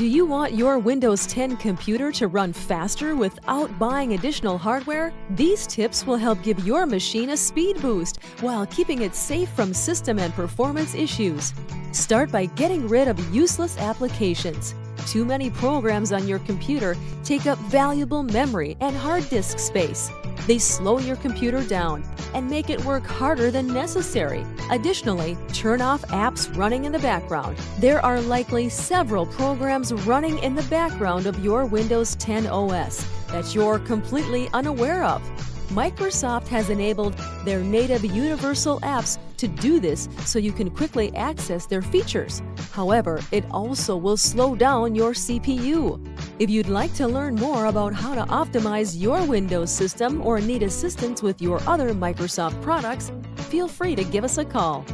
Do you want your Windows 10 computer to run faster without buying additional hardware? These tips will help give your machine a speed boost while keeping it safe from system and performance issues. Start by getting rid of useless applications. Too many programs on your computer take up valuable memory and hard disk space. They slow your computer down and make it work harder than necessary. Additionally, turn off apps running in the background. There are likely several programs running in the background of your Windows 10 OS that you're completely unaware of. Microsoft has enabled their native universal apps to do this so you can quickly access their features. However, it also will slow down your CPU. If you'd like to learn more about how to optimize your Windows system or need assistance with your other Microsoft products, feel free to give us a call.